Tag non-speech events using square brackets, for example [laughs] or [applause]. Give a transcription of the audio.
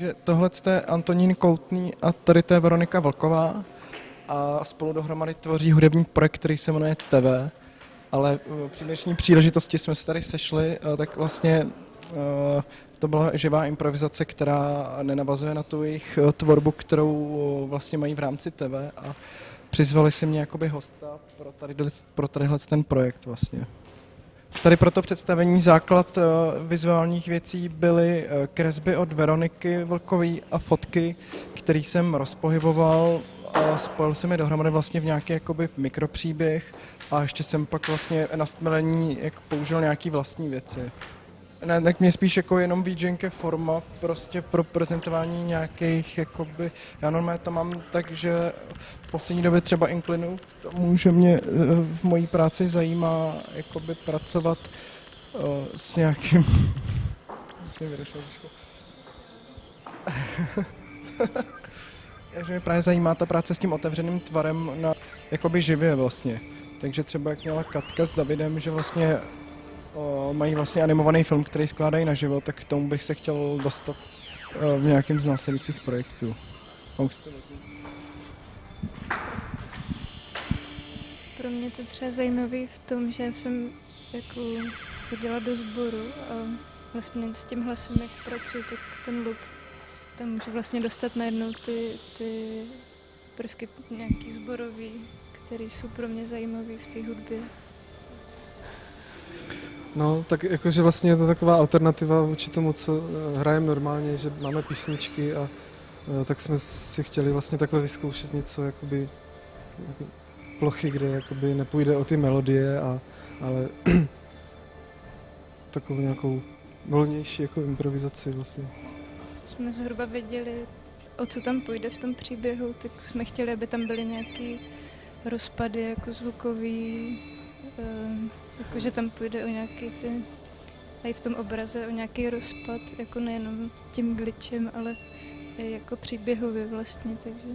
že tohle je Antonín Koutný a tady to je Veronika Vlková a spolu dohromady tvoří hudební projekt, který se jmenuje TV. Ale eh, při dnešní příležitosti jsme se tady sešli, eh, tak vlastně eh, to byla živá improvizace, která nenavazuje na tu jejich tvorbu, kterou vlastně mají v rámci TV a přizvali si mě jakoby hosta pro, tady, pro tadyhle ten projekt vlastně. Tady pro to představení základ uh, vizuálních věcí byly uh, kresby od Veroniky Vlkové a fotky, který jsem rozpohyboval a spojil jsem je dohromady vlastně v nějaký jakoby mikropříběh a ještě jsem pak vlastně na stmelení jak použil nějaký vlastní věci. Ne, tak mě spíš jako jenom VJNK forma prostě pro prezentování nějakých, jakoby, já normálně to mám tak, že v poslední době třeba inklinu tomu, že mě eh, v mojí práci zajímá jakoby pracovat uh, s nějakým... [laughs] jsem vyrošel [laughs] že mě právě zajímá ta práce s tím otevřeným tvarem na jakoby živě vlastně. Takže třeba jak měla Katka s Davidem, že vlastně o, mají vlastně animovaný film, který skládají na život, tak k tomu bych se chtěl dostat o, v nějakém z následujících projektů. Pro mě to třeba zajímavé v tom, že jsem jako chodila do sboru a vlastně s tím hlasem, jak pracuji, tak ten loop tam můžu vlastně dostat najednou ty, ty prvky nějaký zborový, které jsou pro mě zajímavé v té hudbě. No, tak jakože vlastně je to taková alternativa vůči tomu, co eh, hrajeme normálně, že máme písničky a eh, tak jsme si chtěli vlastně takhle vyzkoušet něco jakoby, plochy, kde jakoby nepůjde o ty melodie, a, ale [clears throat] takovou nějakou volnější jako improvizaci vlastně. Jsme zhruba věděli, o co tam půjde v tom příběhu, tak jsme chtěli, aby tam byly nějaké rozpady jako zvukový, um, jako, že tam půjde o nějaký ty, i v tom obraze o nějaký rozpad, jako nejenom tím glitchem, ale i jako příběhově vlastně, takže